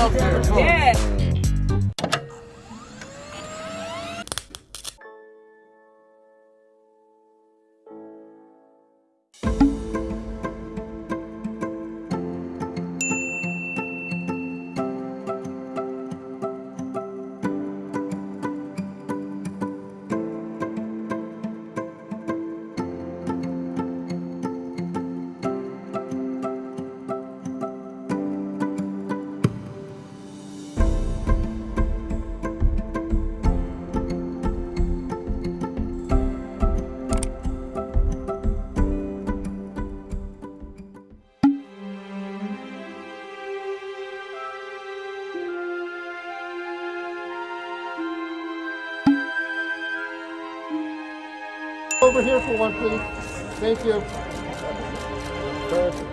up here. Come on. Over here for one, please. Thank you. Perfect.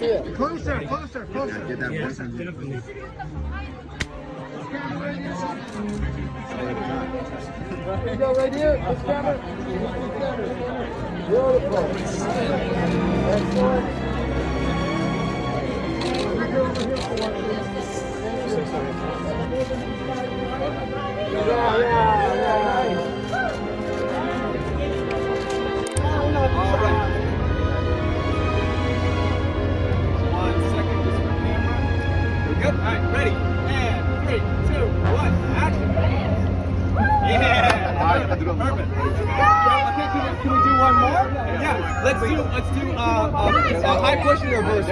Yeah. Closer, closer, closer. Get that voice Here you go, right here. Camera. Beautiful. Yeah, yeah, yeah. One second, just camera. Good? All right, ready? And three, two, one. Yeah. All right, perfect. Yeah, okay, can we, can we do one more? Yeah. Let's do let's do uh, uh, a high push and reverse.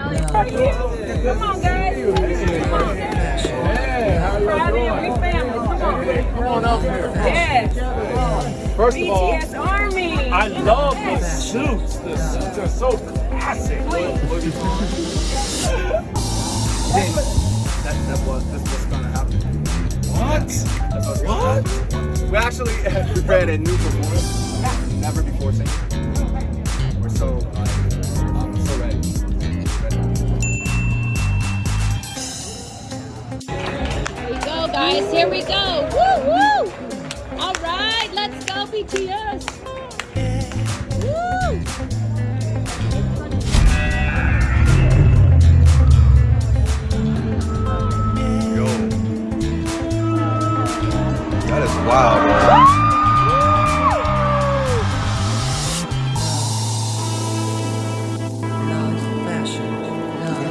Come on, guys. Come on. Hey, how you Proud of you. doing? We. Come on. Come on up here. Yes. First of all, Army. I love the suits. The suits are so classic. That, that was that's what's gonna happen. What? What? We actually prepared a new performance. Never before seen. We're so uh, um, so ready. Here we go, guys. Here we go. BTS. Yo. That is wild,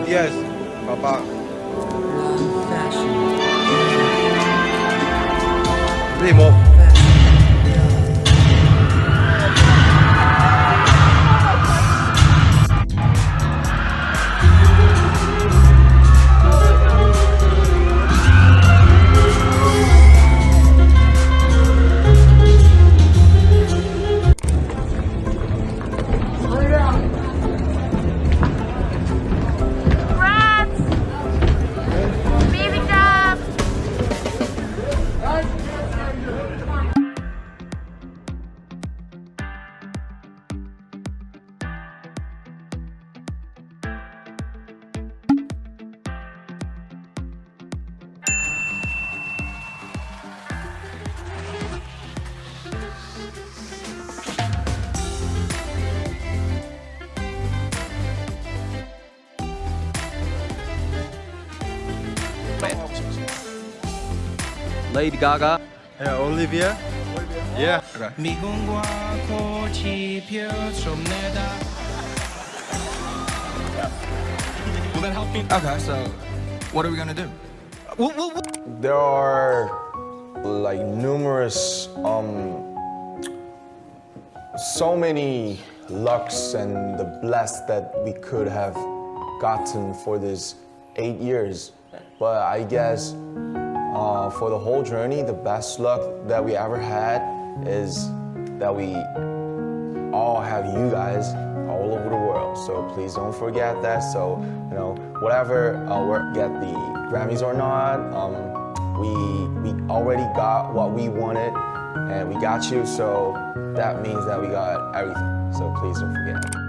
Yes, papá. love fashion. Lady Gaga. Yeah, Olivia. Olivia. Yeah. Okay. Will that help me? Okay, so what are we gonna do? There are like numerous, um, so many lucks and the bless that we could have gotten for this eight years. But I guess uh, for the whole journey, the best luck that we ever had is that we all have you guys all over the world. So please don't forget that. So, you know, whatever uh, we get the Grammys or not, um, we we already got what we wanted, and we got you. So that means that we got everything. So please don't forget.